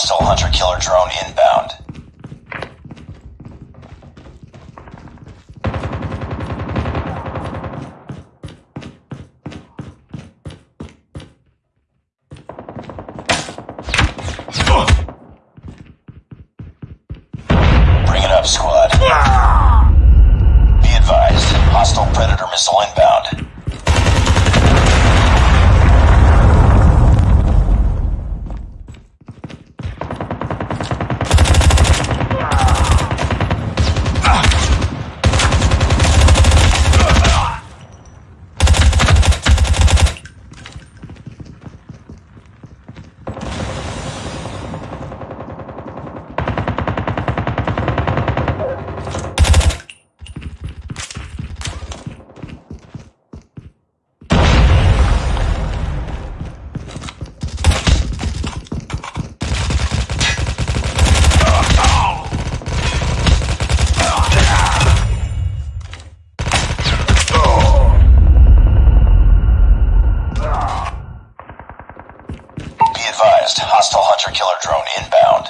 Hostile hunter killer drone inbound. Bring it up, squad. Be advised, hostile predator missile inbound. Inbound.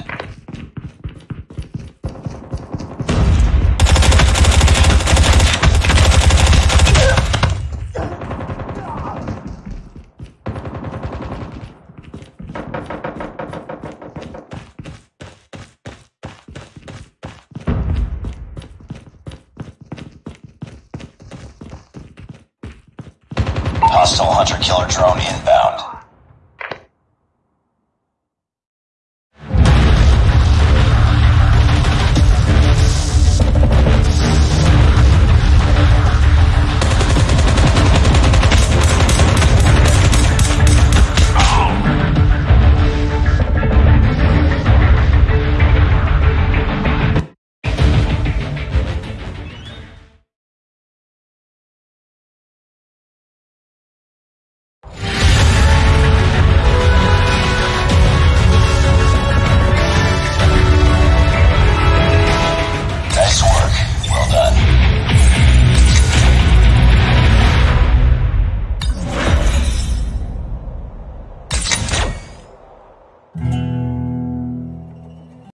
Hostile hunter killer drone inbound.